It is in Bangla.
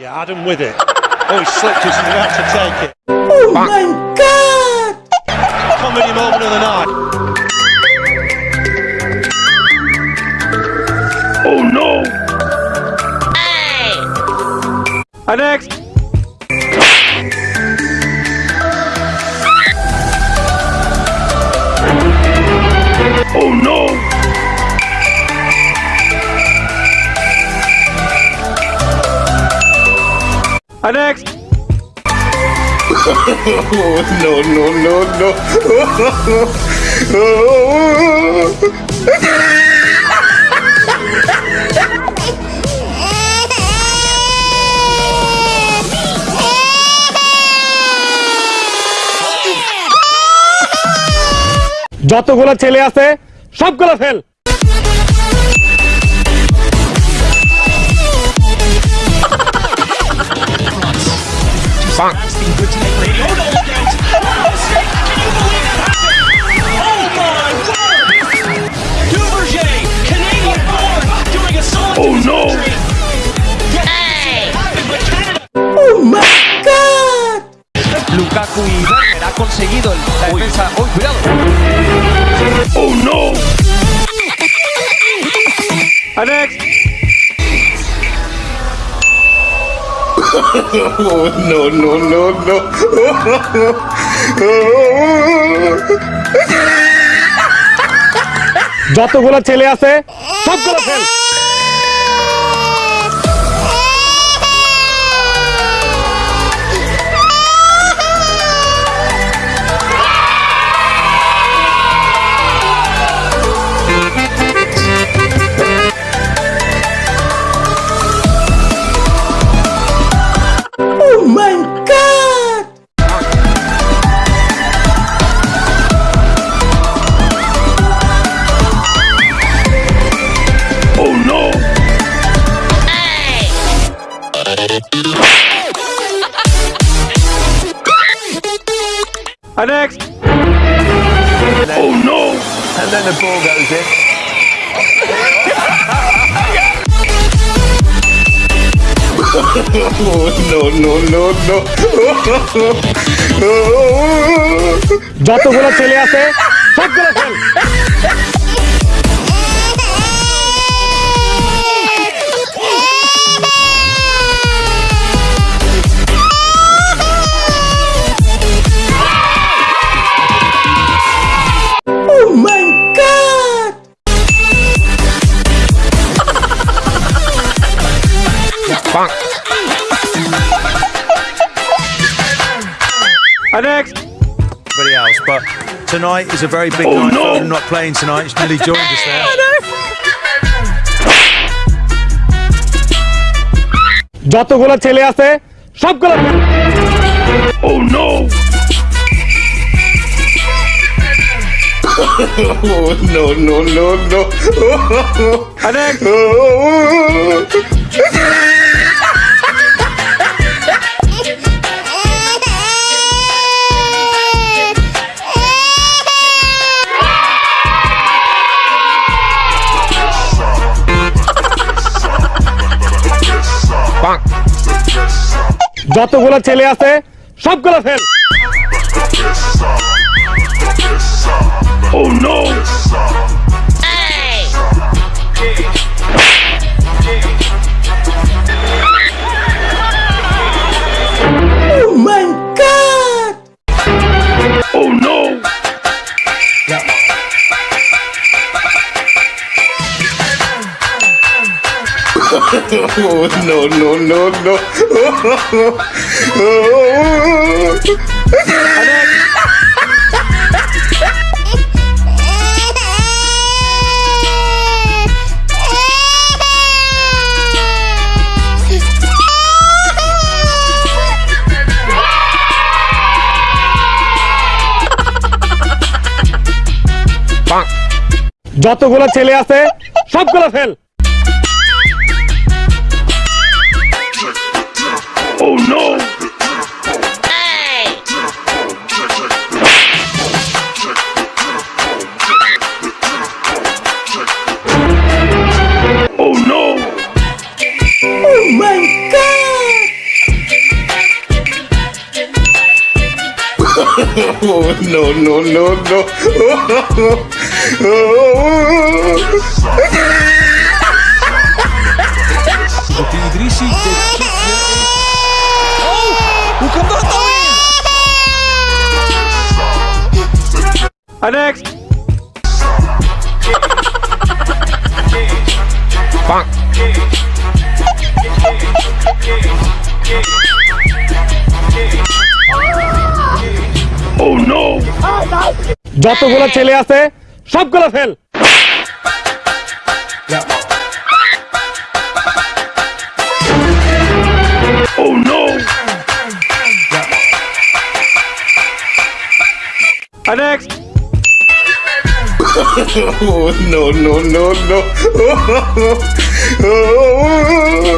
Yeah, Adam with it. Oh, he slipped as he's about to take it. Oh my god! Comedy moment of the night. Oh no! Hey! And next. Next. Oh no no no no! যতগুলো ছেলে আছে সবগুলো fail la ¡Uy, cuidado! Oh no! Next. Oh no no no no! যতগুলো ছেলে আছে সবগুলো fail And next. Oh no! And then the ball goes in. Oh no no no no! যতগুলো ছেলে আছে সবগুলো fail And next. everybody else. But tonight is a very big Oh, night no. for him not playing tonight. He's nearly joined us there. যতগুলো ছেলে আছে সবগুলো fail Oh no! Oh no no যতগুলো ছেলে আছে সবগুলো fail No no no no! যতগুলো ছেলে আছে সবগুলো fail Oh no! Hey! Oh no! Oh my god! oh no no no no! oh. oh. And next. Bonk. Oh no! যতগুলো ছেলে আছে সবগুলো fail Oh no! Next. Oh no no no no! Oh, oh, oh,